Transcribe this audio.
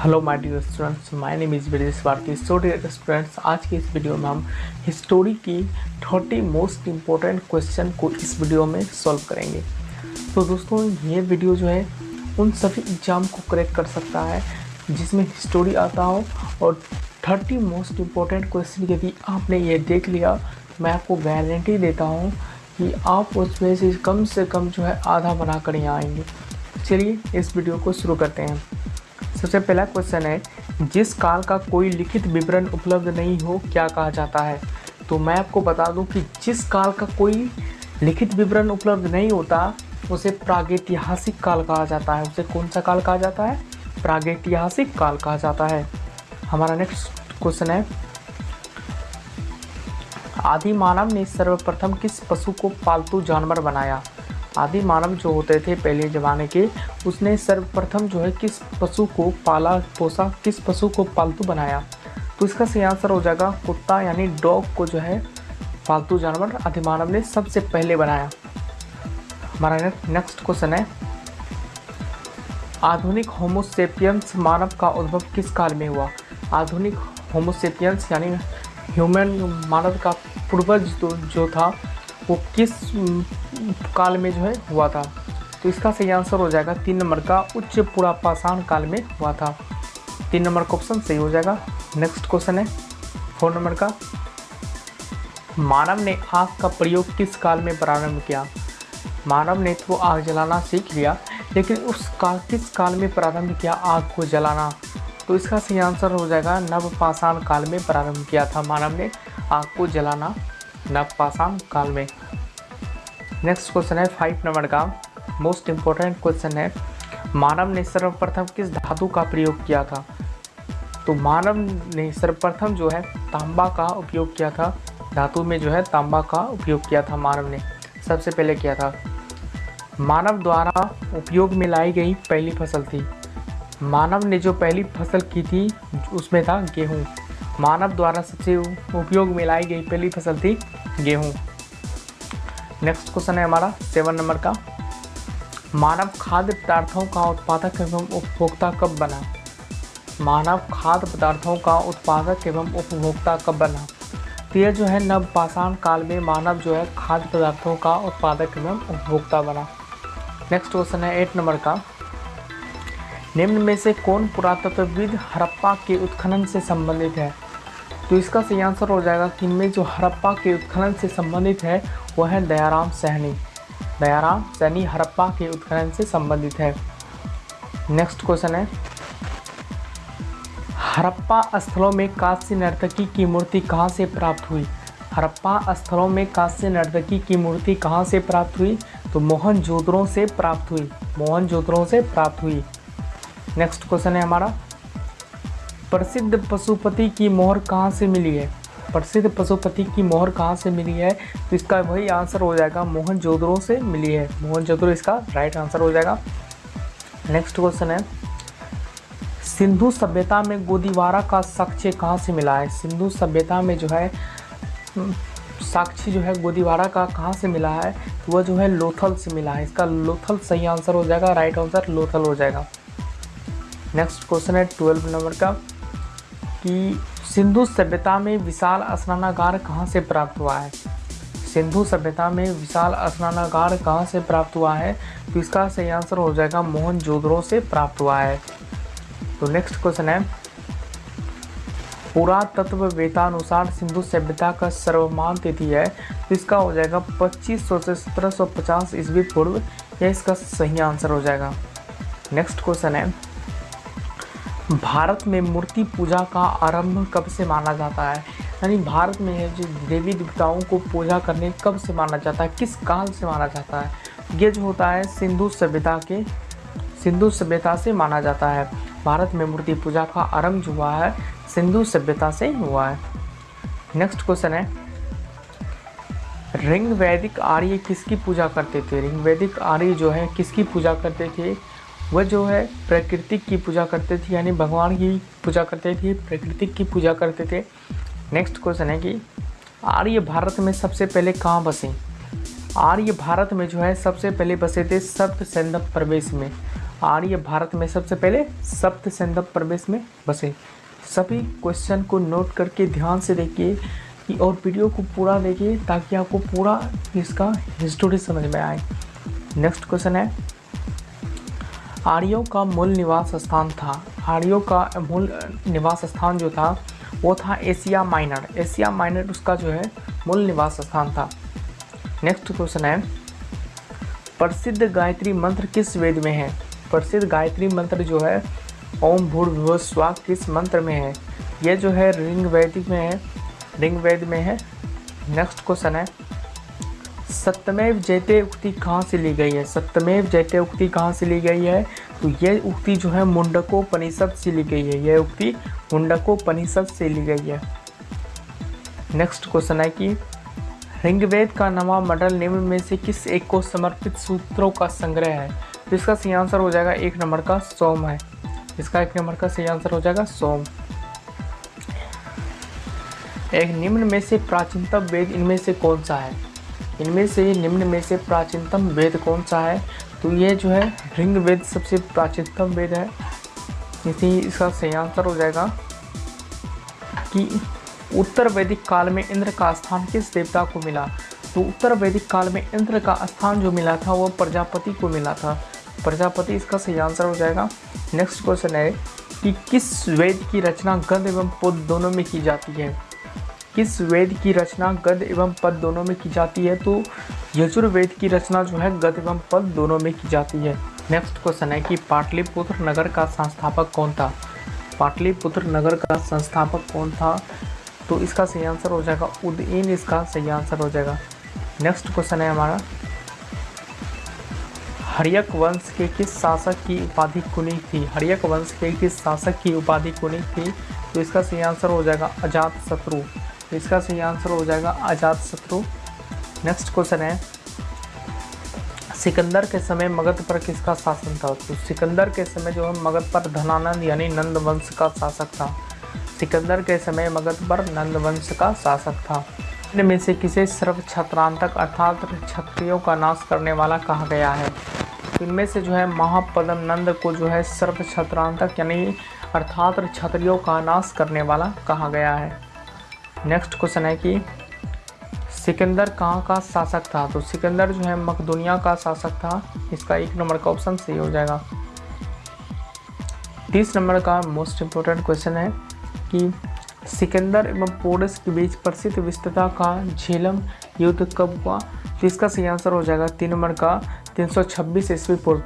Hello my dear students my name is Brijesh Bharati so dear students आज की इस video में हम हिस्टोरी की थर्टी मोस्ट इम्पोर्टेंट क्वेश्चन को इस वीडियो में सॉल्व करेंगे। तो दोस्तों, ये वीडियो जो है, उन सभी एग्ज़ाम को करेक्ट कर सकता है, जिसमें हिस्टोरी आता हो और थर्टी मोस्ट इम्पोर्टेंट क्वेश्चन यदि आपने ये देख लिया। मैं आपको गारंटी देता हूँ कि आप उसमें से कम से कम जो है, आधा बना कर यहाँ आएँगे। चलिए इस वीडियो को शुरू करते हैं। सबसे पहला क्वेश्चन है, जिस काल का कोई लिखित विवरण उपलब्ध नहीं हो, क्या कहा जाता है? तो मैं आपको बता दूँ कि जिस काल का कोई लिखित विवरण उपलब्ध नहीं होता, उसे प्रागैतिहासिक काल कहा जाता है। उसे कौन सा काल कहा जाता है? प्रागैतिहासिक काल कहा जाता है। हमारा नेक्स्ट क्वेश्चन है आदि मानव ने सर्वप्रथम किस पशु को पालतू जानवर बनाया? आदि मानव जो होते थे पहले ज़माने के, उसने सर्वप्रथम जो है किस पशु को पाला, पोसा, किस पशु को पालतू बनाया? तो इसका सही आंसर हो जाएगा कुत्ता, यानी डॉग को जो है पालतू जानवर आदि मानव ने सबसे पहले बनाया। हमारा नेक्स्ट क्वेश्चन है। आधुनिक होमोसेपियंस मानव का उद्भव किस काल में हुआ? आधुनिक होमोसेपियंस यानी ह्यूमन मानव का पूर्वज जो था वो किस काल में जो है हुआ था? तो इसका सही आंसर हो जाएगा तीन नंबर का उच्च पुरापाषाण काल में हुआ था। तीन नंबर का ऑप्शन सही हो जाएगा। नेक्स्ट क्वेश्चन है। फोर नंबर का। मानव ने आग का प्रयोग किस काल में प्रारंभ किया? मानव ने तो आग जलाना सीख लिया, लेकिन उस काल, किस काल में प्रारंभ किया आग को जलाना? तो इसका सही आंसर हो जाएगा, नवपाषाण काल में प्रारंभ किया था मानव ने आग को जलाना, नवपाषाण काल में। नेक्स्ट क्वेश्चन है फाइव नंबर का। मोस्ट इम्पोर्टेंट क्वेश्चन है, मानव ने सर्वप्रथम किस धातु का प्रयोग किया था? तो मानव ने सर्वप्रथम जो है, तांबा का उपयोग किया था। धातु में जो है, तांबा का उपयोग किया था मानव ने। सबसे पहले किया था? मानव द्वारा उपयोग में लाई गई पहली फ़सल थी। मानव ने जो पहली फ़सल की थी, उसमें था गेहूँ। मानव द्वारा सबसे उपयोग में लाई गई पहली फ़सल थी गेहूँ। नेक्स्ट क्वेश्चन है हमारा सेवन नंबर का। मानव खाद्य पदार्थों का उत्पादक एवं उपभोक्ता कब बना? मानव खाद्य पदार्थों का उत्पादक एवं उपभोक्ता कब बना? तो यह जो है नवपाषाण काल में मानव जो है खाद्य पदार्थों का उत्पादक एवं उपभोक्ता बना। नेक्स्ट क्वेश्चन है एट नंबर का। निम्न में से कौन पुरातत्वविद हड़प्पा के उत्खनन से संबंधित है? तो इसका सही आंसर हो जाएगा कि इनमें जो हड़प्पा के उत्खनन से संबंधित है वह है दयाराम सहनी। दयाराम सहनी हड़प्पा के उत्खनन से संबंधित है। नेक्स्ट क्वेश्चन है। हड़प्पा स्थलों में कांस्य नर्तकी की मूर्ति कहाँ से प्राप्त हुई? हड़प्पा स्थलों में कांस्य नर्तकी की मूर्ति कहाँ से प्राप्त हुई? तो मोहन जोधरों से प्राप्त हुई। मोहन जोधरों से प्राप्त हुई। नेक्स्ट क्वेश्चन है हमारा। प्रसिद्ध पशुपति की मोहर कहाँ से मिली है? प्रसिद्ध पशुपति की मोहर कहाँ से मिली है? तो इसका वही आंसर हो जाएगा मोहन जोधरों से मिली है। मोहन जोधरो इसका राइट आंसर हो जाएगा। नेक्स्ट क्वेश्चन है। सिंधु सभ्यता में गोदीवारा का साक्ष्य कहाँ से मिला है? सिंधु सभ्यता में जो है साक्षी जो है गोदीवारा का कहाँ से मिला है? तो वह जो है लोथल से मिला है। इसका लोथल सही आंसर हो जाएगा राइट आंसर लोथल हो जाएगा। नेक्स्ट क्वेश्चन है ट्वेल्व नंबर का, कि सिंधु सभ्यता में विशाल स्नानागार कहाँ से प्राप्त हुआ है? सिंधु सभ्यता में विशाल स्नानागार कहाँ से प्राप्त हुआ है? तो इसका सही आंसर हो जाएगा मोहन से प्राप्त हुआ है। तो नेक्स्ट क्वेश्चन है। पुरातत्व वेतानुसार सिंधु सभ्यता का सर्वमान तिथि है। तो इसका हो जाएगा 2500 से 1750 ईस्वी पूर्व। यह इसका सही आंसर हो जाएगा। नेक्स्ट क्वेश्चन है। भारत में मूर्ति पूजा का आरंभ कब से माना जाता है? यानी भारत में जो देवी देवताओं को पूजा करने कब से माना जाता है? किस काल से माना जाता है? ये जो होता है सिंधु सभ्यता के, सिंधु सभ्यता से माना जाता है। भारत में मूर्ति पूजा का आरंभ हुआ है, सिंधु सभ्यता से हुआ है। नेक्स्ट क्वेश्चन है। रिंग वैदिक आर्य किसकी पूजा करते थे? रिंग वैदिक आर्य जो है, किसकी पूजा करते थे? वह जो है प्रकृतिक की पूजा करते थे, यानी भगवान की पूजा करते थे प्रकृतिक की पूजा करते थे। नेक्स्ट क्वेश्चन है कि आर्य भारत में सबसे पहले कहाँ बसे? आर्य भारत में जो है सबसे पहले बसे थे सप्त सैंधव प्रवेश में। आर्य भारत में सबसे पहले सप्त सिंधु प्रवेश में बसे। सभी क्वेश्चन को नोट करके ध्यान से देखिए और वीडियो को पूरा देखिए ताकि आपको पूरा इसका हिस्टोरी समझ में आए। नेक्स्ट क्वेश्चन है आर्यों का मूल निवास स्थान था। आर्यों का मूल निवास स्थान जो था, वो था एशिया माइनर। एशिया माइनर उसका जो है, मूल निवास स्थान था। नेक्स्ट क्वेश्चन है, प्रसिद्ध गायत्री मंत्र किस वेद में है? प्रसिद्ध गायत्री मंत्र जो है, ओम भूर्भुव स्वा किस मंत्र में है? ये जो है, रिंग वैदिक में है। रिंग वेद में है। नेक्स्ट क्वेश्चन है सत्यमेव जयते उक्ति कहाँ से ली गई है? सत्यमेव जयते उक्ति कहाँ से ली गई है? तो ये उक्ति जो है मुंडकोपनिषद से ली गई है। यह उक्ति मुंडकोपनिषद से ली गई है। नेक्स्ट क्वेश्चन है कि ऋग्वेद का नवा मंडल निम्न में से किस एक को समर्पित सूत्रों का संग्रह है? तो इसका सही आंसर हो जाएगा एक नंबर का सोम है। इसका एक नंबर का सही आंसर हो जाएगा सोम। एक निम्न में से प्राचीनतम वेद इनमें से कौन सा है? इनमें से निम्न में से प्राचीनतम वेद कौन सा है? तो ये जो है ऋंग वेद सबसे प्राचीनतम वेद है। इसी इसका सही आंसर हो जाएगा कि उत्तर वैदिक काल में इंद्र का स्थान किस देवता को मिला? तो उत्तर वैदिक काल में इंद्र का स्थान जो मिला था, वो प्रजापति को मिला था। प्रजापति इसका सही आंसर हो जाएगा। नेक्स्ट क्वेश्चन है कि किस वेद की रचना गंध एवं पद दोनों में की जाती है? किस वेद की रचना गद एवं पद दोनों में की जाती है? तो यजुर्वेद की रचना जो है गद एवं पद दोनों में की जाती है। नेक्स्ट क्वेश्चन है कि पाटलिपुत्र नगर का संस्थापक कौन था? पाटलिपुत्र नगर का संस्थापक कौन था? तो इसका सही आंसर हो जाएगा, उदयन इसका सही आंसर हो जाएगा। नेक्स्ट क्वेश्चन है हमारा। हरियक वंश के किस शासक की उपाधि कुनी थी? हरियक वंश के किस शासक की उपाधि कुनी थी? तो इसका सही आंसर हो जाएगा अजात शत्रु तो इसका सही आंसर हो जाएगा अजात शत्रु। नेक्स्ट क्वेश्चन है। सिकंदर के समय मगध पर किसका शासन था? तो सिकंदर के समय जो है, मगध पर धनानंद यानी नंद वंश का शासक था। सिकंदर के समय मगध पर नंद वंश का शासक था। इनमें से किसे सर्व छत्रांतक अर्थात क्षत्रियों का नाश करने वाला कहा गया है? इनमें से जो है महापदम नंद को जो है, सर्व छत्रांतक यानी अर्थात क्षत्रियों का नाश करने वाला कहा गया है। नेक्स्ट क्वेश्चन है कि सिकंदर कहाँ का शासक था? तो सिकंदर जो है मकदुनिया का शासक था। इसका एक नंबर का ऑप्शन सही हो जाएगा। तीस नंबर का मोस्ट इम्पोर्टेंट क्वेश्चन है कि सिकंदर एवं पोरस के बीच प्रसिद्ध विस्तृता का झेलम युद्ध कब हुआ? तो इसका सही आंसर हो जाएगा तीन नंबर का, तीन सौ छब्बीस ईस्वी पूर्व।